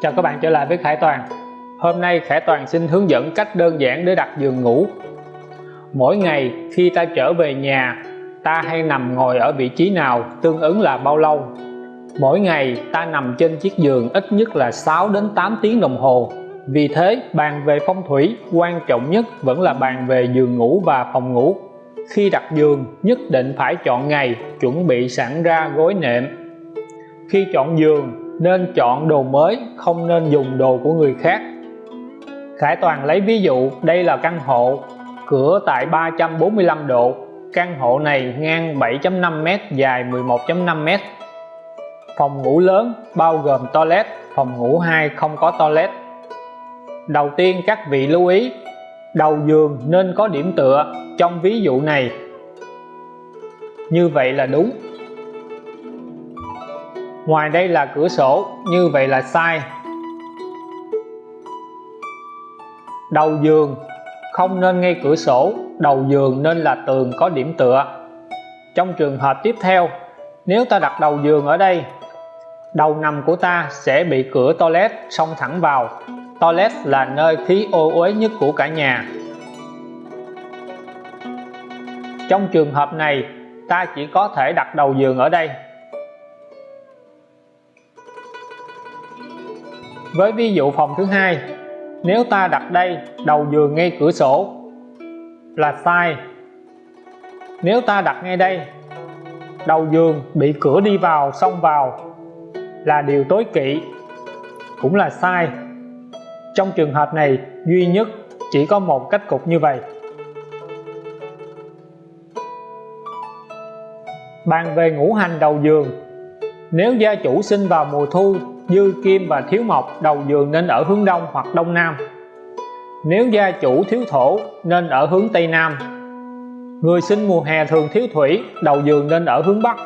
Chào các bạn trở lại với Khải Toàn. Hôm nay Khải Toàn xin hướng dẫn cách đơn giản để đặt giường ngủ. Mỗi ngày khi ta trở về nhà, ta hay nằm ngồi ở vị trí nào tương ứng là bao lâu. Mỗi ngày ta nằm trên chiếc giường ít nhất là 6 đến 8 tiếng đồng hồ. Vì thế, bàn về phong thủy quan trọng nhất vẫn là bàn về giường ngủ và phòng ngủ. Khi đặt giường, nhất định phải chọn ngày chuẩn bị sẵn ra gối nệm. Khi chọn giường nên chọn đồ mới, không nên dùng đồ của người khác. Khải Toàn lấy ví dụ, đây là căn hộ, cửa tại 345 độ. Căn hộ này ngang 7.5m dài 11.5m phòng ngủ lớn, bao gồm toilet, phòng ngủ 2 không có toilet. Đầu tiên các vị lưu ý, đầu giường nên có điểm tựa trong ví dụ này. Như vậy là đúng ngoài đây là cửa sổ, như vậy là sai. Đầu giường, không nên ngay cửa sổ, đầu giường nên là tường có điểm tựa. Trong trường hợp tiếp theo, nếu ta đặt đầu giường ở đây, đầu nằm của ta sẽ bị cửa toilet xông thẳng vào. Toilet là nơi khí ô uế nhất của cả nhà. Trong trường hợp này, ta chỉ có thể đặt đầu giường ở đây. Với ví dụ phòng thứ hai, nếu ta đặt đây, đầu giường ngay cửa sổ, là sai. Nếu ta đặt ngay đây, đầu giường bị cửa đi vào, xông vào, là điều tối kỵ, cũng là sai. Trong trường hợp này, duy nhất chỉ có một cách cục như vậy. Bàn về ngũ hành đầu giường, nếu gia chủ sinh vào mùa thu dư kim và thiếu mộc, đầu giường nên ở hướng đông hoặc đông nam. Nếu gia chủ thiếu thổ, nên ở hướng tây nam. Người sinh mùa hè thường thiếu thủy, đầu giường nên ở hướng bắc.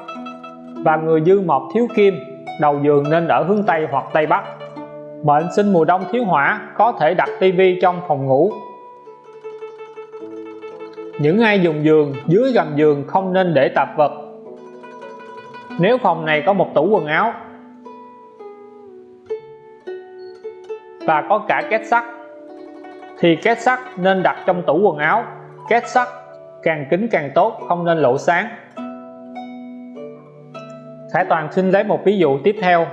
Và người dư mộc thiếu kim, đầu giường nên ở hướng tây hoặc tây bắc. Mệnh sinh mùa đông thiếu hỏa có thể đặt tivi trong phòng ngủ. Những ai dùng giường, dưới gầm giường không nên để tạp vật. Nếu phòng này có một tủ quần áo và có cả két sắt. Thì két sắt nên đặt trong tủ quần áo. Két sắt càng kín càng tốt, không nên lộ sáng. Khải Toàn xin lấy một ví dụ tiếp theo.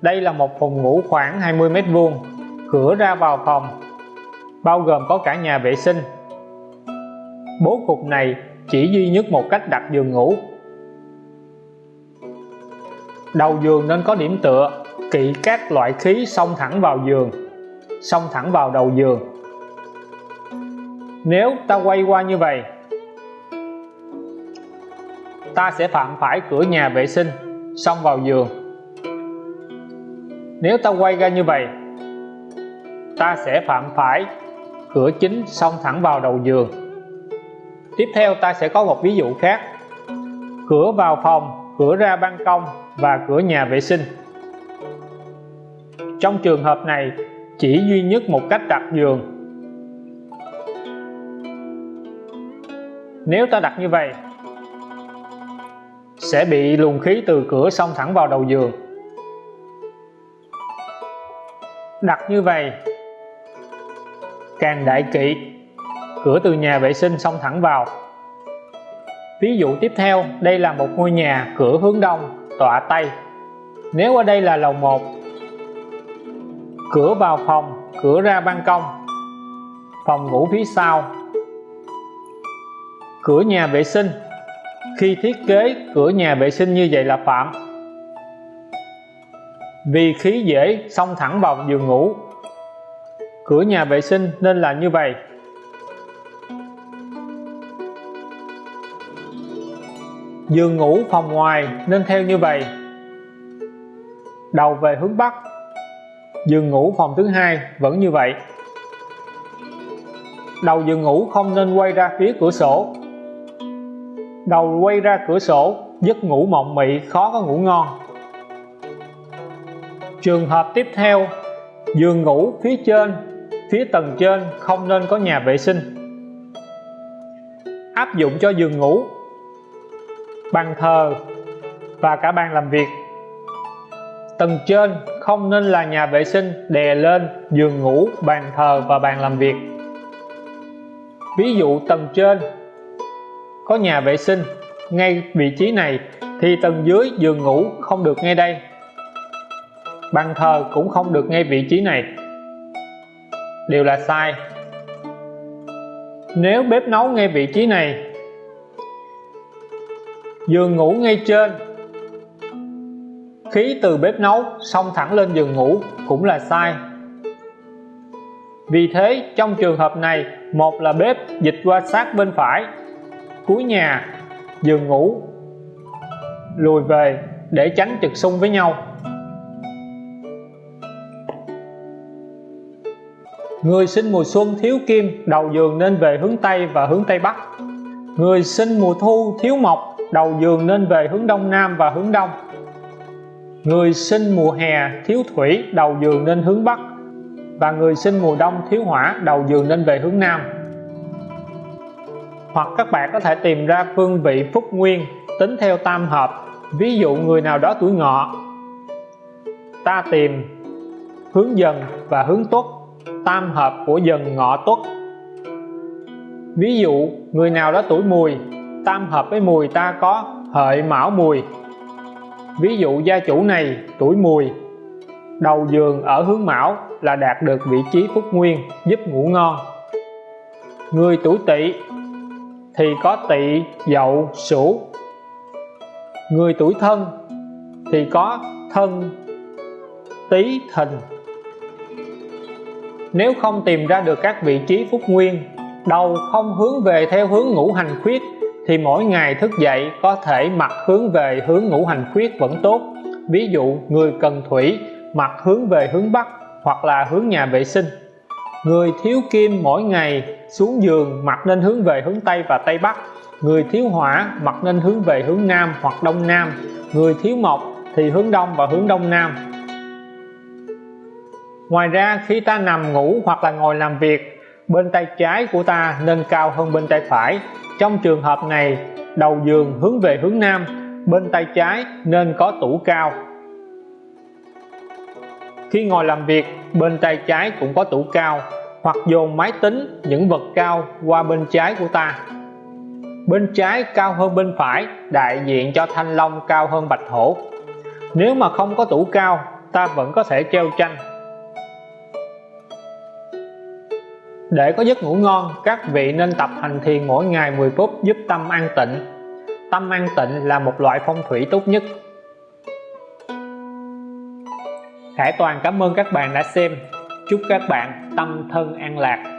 Đây là một phòng ngủ khoảng 20 mét vuông, cửa ra vào phòng, bao gồm có cả nhà vệ sinh. Bố cục này chỉ duy nhất một cách đặt giường ngủ. Đầu giường nên có điểm tựa, kỵ các loại khí xông thẳng vào giường xông thẳng vào đầu giường. Nếu ta quay qua như vậy, ta sẽ phạm phải cửa nhà vệ sinh, xông vào giường. Nếu ta quay ra như vậy, ta sẽ phạm phải cửa chính xông thẳng vào đầu giường. Tiếp theo ta sẽ có một ví dụ khác. Cửa vào phòng, cửa ra ban công và cửa nhà vệ sinh. Trong trường hợp này chỉ duy nhất một cách đặt giường nếu ta đặt như vậy, sẽ bị luồng khí từ cửa xông thẳng vào đầu giường. Đặt như vậy, càng đại kỵ, cửa từ nhà vệ sinh xông thẳng vào. Ví dụ tiếp theo, đây là một ngôi nhà cửa hướng đông, tọa tây. Nếu ở đây là lầu 1 cửa vào phòng, cửa ra ban công. Phòng ngủ phía sau. Cửa nhà vệ sinh. Khi thiết kế cửa nhà vệ sinh như vậy là phạm. Vì khí dễ, xông thẳng vào giường ngủ. Cửa nhà vệ sinh nên là như vậy. Giường ngủ phòng ngoài nên theo như vậy. Đầu về hướng Bắc giường ngủ phòng thứ hai, vẫn như vậy. Đầu giường ngủ không nên quay ra phía cửa sổ. Đầu quay ra cửa sổ giấc ngủ mộng mị, khó có ngủ ngon. Trường hợp tiếp theo, giường ngủ phía trên, phía tầng trên không nên có nhà vệ sinh. Áp dụng cho giường ngủ, bàn thờ và cả bàn làm việc. Tầng trên không nên là nhà vệ sinh, đè lên, giường ngủ, bàn thờ và bàn làm việc. Ví dụ tầng trên. Có nhà vệ sinh, ngay vị trí này, thì tầng dưới giường ngủ không được ngay đây. Bàn thờ cũng không được ngay vị trí này. Đều là sai. Nếu bếp nấu ngay vị trí này, giường ngủ ngay trên khí từ bếp nấu xông thẳng lên giường ngủ cũng là sai vì thế trong trường hợp này một là bếp dịch qua sát bên phải cuối nhà giường ngủ lùi về để tránh trực xung với nhau Người sinh mùa xuân thiếu kim, đầu giường nên về hướng Tây và hướng Tây Bắc. Người sinh mùa thu thiếu mộc, đầu giường nên về hướng Đông Nam và hướng Đông. Người sinh mùa hè thiếu thủy, đầu giường nên hướng Bắc. Và người sinh mùa đông thiếu hỏa, đầu giường nên về hướng Nam. Hoặc các bạn có thể tìm ra phương vị phúc nguyên tính theo tam hợp. Ví dụ người nào đó tuổi ngọ, ta tìm hướng dần và hướng tuất tam hợp của dần ngọ tuất ví dụ người nào đó tuổi mùi tam hợp với mùi ta có hợi mão mùi ví dụ gia chủ này, tuổi mùi. Đầu giường ở hướng mão là đạt được vị trí phúc nguyên, giúp ngủ ngon. Người tuổi tỵ thì có tỵ, dậu, sửu. Người tuổi thân thì có thân, tý, thìn. Nếu không tìm ra được các vị trí phúc nguyên, đầu không hướng về theo hướng ngũ hành khuyết thì mỗi ngày thức dậy có thể mặt hướng về hướng ngũ hành khuyết vẫn tốt. Ví dụ, người cần thủy mặt hướng về hướng Bắc hoặc là hướng nhà vệ sinh. Người thiếu kim mỗi ngày xuống giường mặt nên hướng về hướng Tây và Tây Bắc. Người thiếu hỏa mặt nên hướng về hướng Nam hoặc Đông Nam. Người thiếu mộc thì hướng Đông và hướng Đông Nam. Ngoài ra, khi ta nằm ngủ hoặc là ngồi làm việc bên tay trái của ta nên cao hơn bên tay phải. Trong trường hợp này, đầu giường hướng về hướng Nam, bên tay trái nên có tủ cao. Khi ngồi làm việc, bên tay trái cũng có tủ cao, hoặc dồn máy tính những vật cao qua bên trái của ta. Bên trái cao hơn bên phải, đại diện cho thanh long cao hơn bạch hổ. Nếu mà không có tủ cao, ta vẫn có thể treo tranh. Để có giấc ngủ ngon, các vị nên tập hành thiền mỗi ngày 10 phút giúp tâm an tịnh. Tâm an tịnh là một loại phong thủy tốt nhất. Hải Toàn cảm ơn các bạn đã xem. Chúc các bạn tâm thân an lạc.